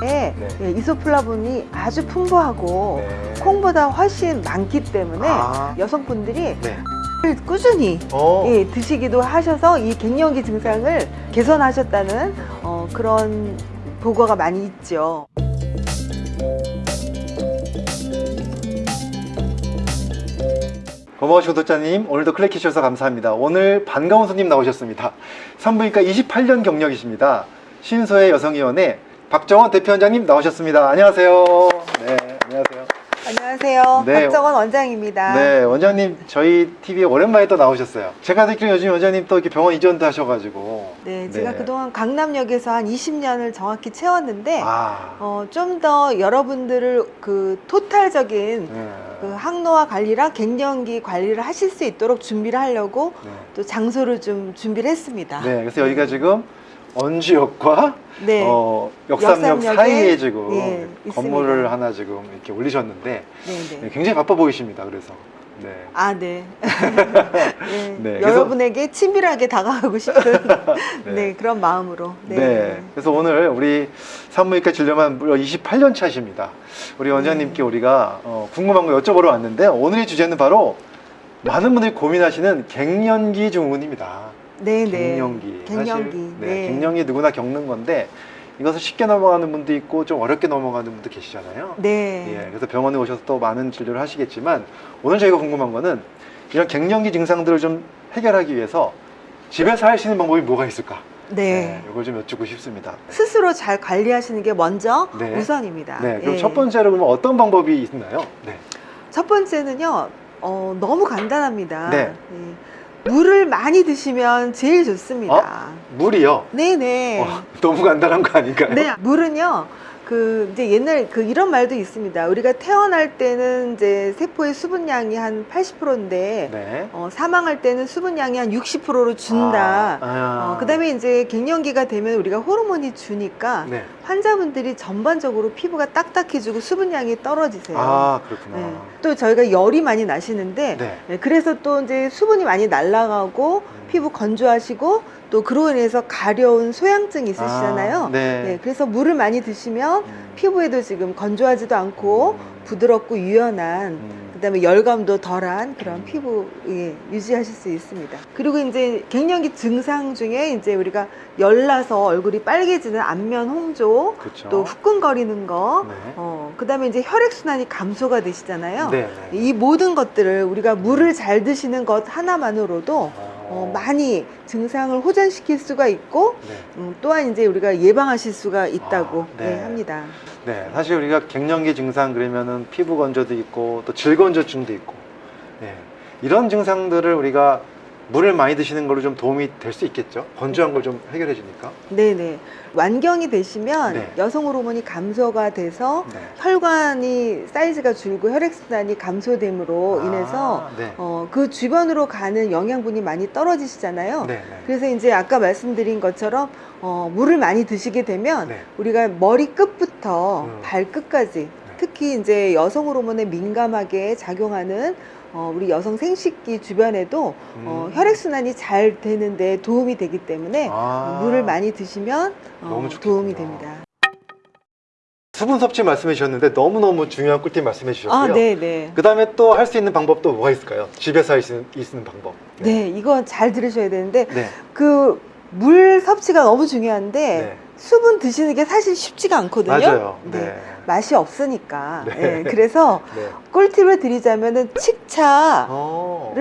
네. 예, 이소플라본이 아주 풍부하고 네. 콩보다 훨씬 많기 때문에 아. 여성분들이 네. 꾸준히 어. 예, 드시기도 하셔서 이 갱년기 증상을 개선하셨다는 어, 그런 보고가 많이 있죠. 고마우신 구독자님 오늘도 클릭해 주셔서 감사합니다 오늘 반가운 손님 나오셨습니다 산부인과 28년 경력이십니다 신소의 여성위원회 박정원 대표원장님 나오셨습니다 안녕하세요 네 안녕하세요 안녕하세요. 네. 박정원 원장입니다. 네 원장님 저희 TV에 오랜만에 또 나오셨어요 제가 듣기로 요즘 원장님 또 이렇게 병원 이전도 하셔가지고 네, 제가 그동안 강남역에서 한 20년을 정확히 채웠는데 아 어, 좀 더 여러분들을 그 토탈적인 네. 그 항노화 관리랑 갱년기 관리를 하실 수 있도록 준비를 하려고 네. 또 장소를 좀 준비를 했습니다. 네, 그래서 여기가 지금 언주역과 네. 어, 역삼역 역삼역에, 사이에 지금 예, 건물을 있습니다. 하나 지금 이렇게 올리셨는데 네, 네, 네. 굉장히 바빠 보이십니다. 그래서 네. 아, 네. 네. 네, 여러분에게 친밀하게 다가가고 싶은 네. 네. 그런 마음으로. 네. 그래서 오늘 우리 산부인과 진료만 무려 28년 차십니다. 우리 원장님께 네. 우리가 어, 궁금한 거 여쭤보러 왔는데 오늘의 주제는 바로 많은 분들이 고민하시는 갱년기 증후군입니다. 네, 네. 갱년기. 갱년기. 사실, 네, 네. 갱년기 누구나 겪는 건데 이것을 쉽게 넘어가는 분도 있고 좀 어렵게 넘어가는 분도 계시잖아요. 네. 예, 그래서 병원에 오셔서 또 많은 진료를 하시겠지만 오늘 저희가 궁금한 거는 이런 갱년기 증상들을 좀 해결하기 위해서 집에서 할 수 있는 방법이 뭐가 있을까? 네. 이걸 좀 여쭙고 싶습니다. 스스로 잘 관리하시는 게 먼저 네. 우선입니다. 네, 그럼 예. 첫 번째로 그러면 어떤 방법이 있나요? 네. 첫 번째는요, 어, 너무 간단합니다. 네. 예. 물을 많이 드시면 제일 좋습니다. 물이요. 네네. 어, 너무 간단한 거 아닌가요? 네, 물은요. 그 이제 옛날 그 이런 말도 있습니다. 우리가 태어날 때는 이제 세포의 수분량이 한 80%인데 네. 어, 사망할 때는 수분량이 한 60%로 준다. 아, 아. 어, 그다음에 이제 갱년기가 되면 우리가 호르몬이 주니까 네. 환자분들이 전반적으로 피부가 딱딱해지고 수분량이 떨어지세요. 아, 그렇구나. 네. 또 저희가 열이 많이 나시는데 네. 네, 그래서 또 이제 수분이 많이 날아가고 음. 피부 건조하시고 또 그로 인해서 가려운 소양증 있으시잖아요. 아, 네. 네, 그래서 물을 많이 드시면 음. 피부에도 지금 건조하지도 않고 음. 부드럽고 유연한 음. 그다음에 열감도 덜한 그런 음. 피부 예, 유지하실 수 있습니다. 그리고 이제 갱년기 증상 중에 이제 우리가 열나서 얼굴이 빨개지는 안면 홍조, 그렇죠. 또 후끈거리는 거, 네. 어, 그다음에 이제 혈액 순환이 감소가 되시잖아요. 네. 네. 이 모든 것들을 우리가 물을 잘 드시는 것 하나만으로도 어. 어, 많이 증상을 호전시킬 수가 있고 네. 음, 또한 이제 우리가 예방하실 수가 있다고 아, 네. 예, 합니다. 네, 사실 우리가 갱년기 증상 그러면은 피부 건조도 있고 또 질건조증도 있고 네, 이런 증상들을 우리가 물을 많이 드시는 걸로 좀 도움이 될 수 있겠죠. 건조한 걸 좀 해결해 주니까. 네네. 완경이 되시면 네. 여성 호르몬이 감소가 돼서 네. 혈관이 사이즈가 줄고 혈액순환이 감소됨으로 인해서 아, 네. 어, 그 주변으로 가는 영양분이 많이 떨어지시잖아요. 네, 네. 그래서 이제 아까 말씀드린 것처럼 어, 물을 많이 드시게 되면 네. 우리가 머리 끝부터 음. 발끝까지 특히 이제 여성 호르몬에 민감하게 작용하는 어, 우리 여성 생식기 주변에도 어, 음. 혈액순환이 잘 되는데 도움이 되기 때문에 아, 물을 많이 드시면 어. 도움이 됩니다. 수분 섭취 말씀해 주셨는데 너무너무 중요한 꿀팁 말씀해 주셨고요. 아, 네, 네. 그 다음에 또 할 수 있는 방법도 뭐가 있을까요? 집에서 할 수 있는, 방법. 네, 이거 잘 들으셔야 되는데 네. 그물 섭취가 너무 중요한데 네. 수분 드시는 게 사실 쉽지가 않거든요. 맞아요. 네. 네. 맛이 없으니까. 네. 네, 그래서 네. 꿀팁을 드리자면은 칡차를 어.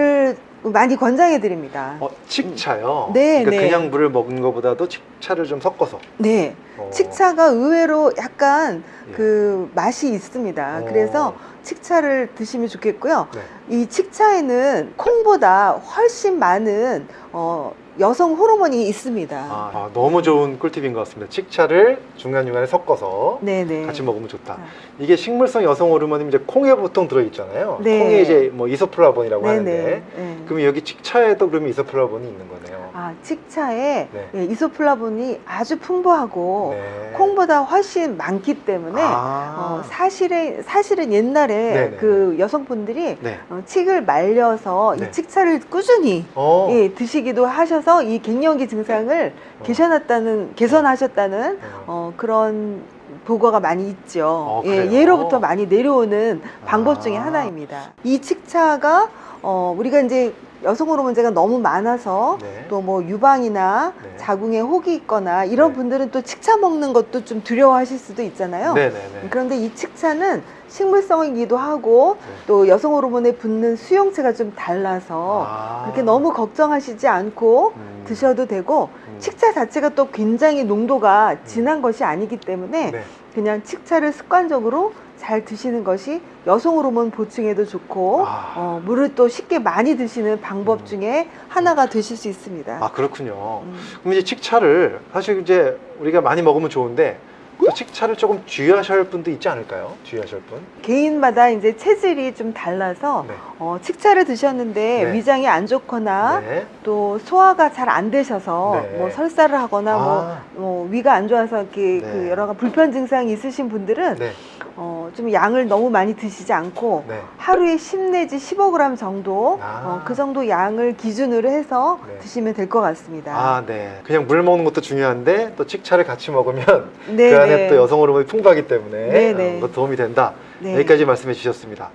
많이 권장해 드립니다. 어, 칡차요? 네, 그러니까 네. 그냥 물을 먹는 것보다도 칡차를 좀 섞어서. 네. 어. 칡차가 의외로 약간 예. 그 맛이 있습니다. 어. 그래서 칡차를 드시면 좋겠고요. 네. 이 칡차에는 콩보다 훨씬 많은 어, 여성 호르몬이 있습니다. 아, 아, 너무 좋은 꿀팁인 것 같습니다. 칡차를 중간중간에 섞어서 네네. 같이 먹으면 좋다. 아. 이게 식물성 여성 호르몬이 이제 콩에 보통 들어있잖아요. 네. 콩에 이제 뭐 이소플라본이라고 하는데. 네네. 네. 그럼 여기 칡차에도 그러면 이소플라본이 있는 거네요. 아, 칡차에 네. 예, 이소플라본이 아주 풍부하고 네. 콩보다 훨씬 많기 때문에 아. 어, 사실은 사실은 옛날에 네네. 그 여성분들이 네. 어, 칡을 말려서 네. 이 칡차를 꾸준히 어. 예, 드시기도 하셔서 이 갱년기 증상을 어. 개선했다는 개선하셨다는 어. 어, 그런 보고가 많이 있죠. 어, 예? 예로부터 많이 내려오는 방법 아. 중에 하나입니다. 이 칡차가 어, 우리가 이제 여성 호르몬 제가 너무 많아서 네. 또뭐 유방이나 네. 자궁에 혹이 있거나 이런 네. 분들은 또 칡차 먹는 것도 좀 두려워하실 수도 있잖아요. 네네네. 그런데 이 칡차는 식물성이기도 하고 네. 또 여성 호르몬에 붙는 수용체가 좀 달라서 아. 그렇게 너무 걱정하시지 않고 음. 드셔도 되고 음. 칡차 자체가 또 굉장히 농도가 진한 것이 아니기 때문에 네. 그냥 칡차를 습관적으로 잘 드시는 것이 여성 호르몬 보충에도 좋고 아. 어, 물을 또 쉽게 많이 드시는 방법 음. 중에 하나가 되실 수 있습니다. 아 그렇군요. 음. 그럼 이제 칡차를 사실 이제 우리가 많이 먹으면 좋은데 또 칡차를 조금 주의하셔야 할 분도 있지 않을까요? 주의하셔야 할 분. 개인마다 이제 체질이 좀 달라서 네. 어, 칡차를 드셨는데 네. 위장이 안 좋거나 네. 또 소화가 잘 안 되셔서 네. 뭐 설사를 하거나 뭐, 아. 뭐 위가 안 좋아서 이렇게 네. 그 여러 가지 불편 증상이 있으신 분들은 네. 어, 좀 양을 너무 많이 드시지 않고 네. 하루에 10 내지 15g 정도 아. 어, 그 정도 양을 기준으로 해서 네. 드시면 될 것 같습니다. 아, 네. 그냥 물 먹는 것도 중요한데 또 칡차를 같이 먹으면 네, 그 안에 네. 또 여성 호르몬이 풍부하기 때문에. 어, 또 도움이 된다. 네. 여기까지 말씀해 주셨습니다.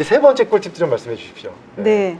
이제 세 번째 꿀팁도 좀 말씀해 주십시오. 네.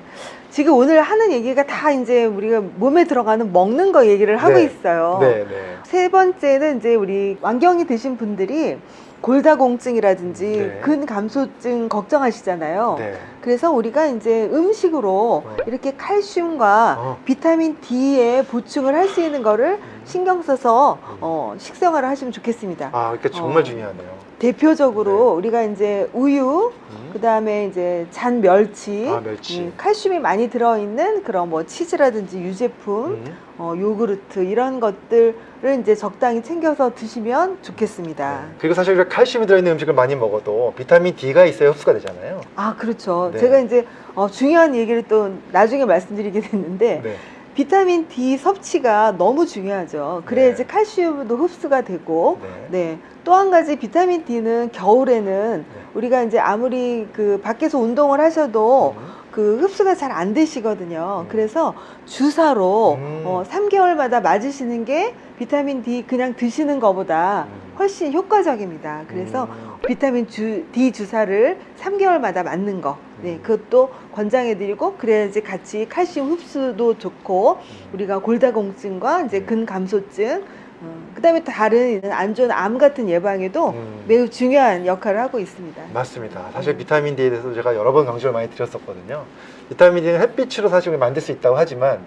지금 오늘 하는 얘기가 다 이제 우리가 몸에 들어가는 먹는 거 얘기를 하고 네. 있어요. 네, 네. 세 번째는 이제 우리 완경이 드신 분들이 골다공증이라든지 네. 근감소증 걱정하시잖아요. 네. 그래서 우리가 이제 음식으로 어. 이렇게 칼슘과 어. 비타민 D의 보충을 할 수 있는 거를 음. 신경 써서 음. 어, 식생활을 하시면 좋겠습니다. 아, 그러니까 정말 어. 중요하네요. 대표적으로 우리가 이제 우유, 음. 그 다음에 이제 잔 멸치, 아, 멸치. 음, 칼슘이 많이 들어 있는 그런 뭐 치즈라든지 유제품, 음. 어, 요구르트 이런 것들을 이제 적당히 챙겨서 드시면 좋겠습니다. 네. 그리고 사실 칼슘이 들어 있는 음식을 많이 먹어도 비타민 D가 있어야 흡수가 되잖아요. 아 그렇죠. 네. 제가 이제 어, 중요한 얘기를 또 나중에 말씀드리게 됐는데 네. 비타민 D 섭취가 너무 중요하죠. 그래야지 네. 칼슘도 흡수가 되고 네. 네. 또한 가지 비타민 D는 겨울에는 네. 우리가 이제 아무리 그 밖에서 운동을 하셔도 음. 그 흡수가 잘 안 되시거든요. 음. 그래서 주사로 음. 어, 3개월마다 맞으시는 게 비타민 D 그냥 드시는 것보다 음. 훨씬 효과적입니다. 그래서 음. 비타민 주, D 주사를 3개월마다 맞는 거. 네, 음. 그것도 권장해드리고 그래야지 같이 칼슘 흡수도 좋고 음. 우리가 골다공증과 이제 네. 근감소증, 어, 그다음에 다른 안 좋은 암 같은 예방에도 음. 매우 중요한 역할을 하고 있습니다. 맞습니다. 사실 음. 비타민 D에 대해서 제가 여러 번 강조를 많이 드렸었거든요. 비타민 D는 햇빛으로 사실 만들 수 있다고 하지만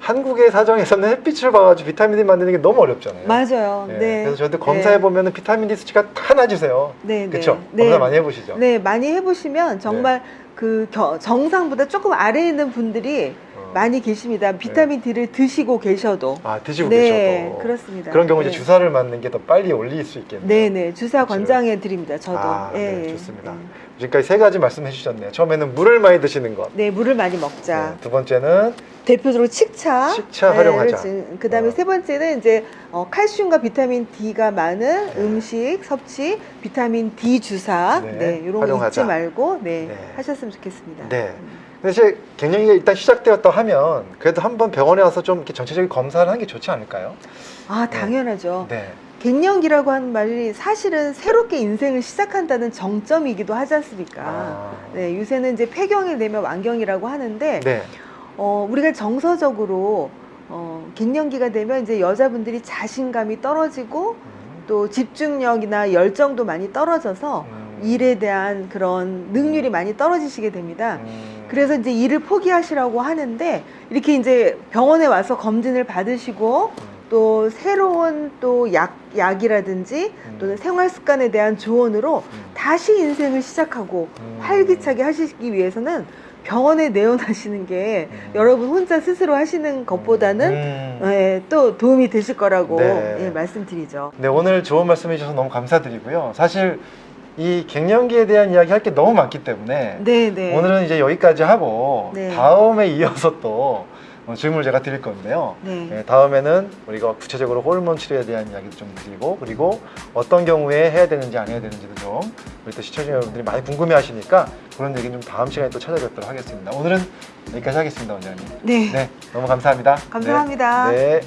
한국의 사정에서는 햇빛을 봐가지고 비타민 D 만드는 게 너무 어렵잖아요. 맞아요. 네. 네. 그래서 저한테 검사해 보면 비타민 D 수치가 다 낮으세요. 네, 네. 그렇죠? 네. 검사 많이 해보시죠. 네, 많이 해보시면 정말 그 겨- 정상보다 조금 아래에 있는 분들이 어. 많이 계십니다. 비타민 D를 드시고 계셔도. 아 드시고 네, 계셔도 그렇습니다. 그런 경우 이제 네. 주사를 맞는 게 더 빨리 올릴 수 있겠네요. 네, 네. 주사 그렇죠. 권장해 드립니다. 저도. 아, 네, 예, 좋습니다. 예. 지금까지 세 가지 말씀해 주셨네요. 처음에는 물을 많이 드시는 것. 네, 물을 많이 먹자. 네, 두 번째는 대표적으로 칡차. 칡차 활용하자. 그 다음에 어. 세 번째는 이제 어, 칼슘과 비타민 D가 많은 네. 음식 섭취, 비타민 D 주사. 네, 네, 이런 거. 잊지 말고 네, 네. 하셨으면 좋겠습니다. 네. 음. 근데 이제 갱년기가 일단 시작되었다 하면 그래도 한번 병원에 와서 좀 이렇게 전체적인 검사를 하는 게 좋지 않을까요? 아, 당연하죠. 네. 갱년기라고 하는 말이 사실은 새롭게 인생을 시작한다는 정점이기도 하지 않습니까? 아. 네, 요새는 이제 폐경이 되면 완경이라고 하는데 네. 어, 우리가 정서적으로 어, 갱년기가 되면 이제 여자분들이 자신감이 떨어지고 음. 또 집중력이나 열정도 많이 떨어져서 음. 일에 대한 그런 능률이 많이 떨어지시게 됩니다. 음. 그래서 이제 일을 포기하시라고 하는데 이렇게 이제 병원에 와서 검진을 받으시고 음. 또 새로운 또 약, 약이라든지 음. 또는 생활 습관에 대한 조언으로 음. 다시 인생을 시작하고 음. 활기차게 하시기 위해서는 병원에 내원하시는 게 음. 여러분 혼자 스스로 하시는 것보다는 음. 예, 또 도움이 되실 거라고 네. 예, 말씀드리죠. 네, 오늘 좋은 말씀 해 주셔서 너무 감사드리고요. 사실 이 갱년기에 대한 이야기 할 게 너무 많기 때문에 네, 네. 오늘은 이제 여기까지 하고 네. 다음에 이어서 또 어, 질문을 제가 드릴 건데요. 네. 예, 다음에는 우리가 구체적으로 호르몬 치료에 대한 이야기도 좀 드리고 그리고 어떤 경우에 해야 되는지 안 해야 되는지도 좀 우리 또 시청자 여러분들이 많이 궁금해 하시니까 그런 얘기는 좀 다음 시간에 또 찾아뵙도록 하겠습니다. 오늘은 여기까지 하겠습니다, 원장님. 네. 네, 너무 감사합니다. 감사합니다. 네. 네.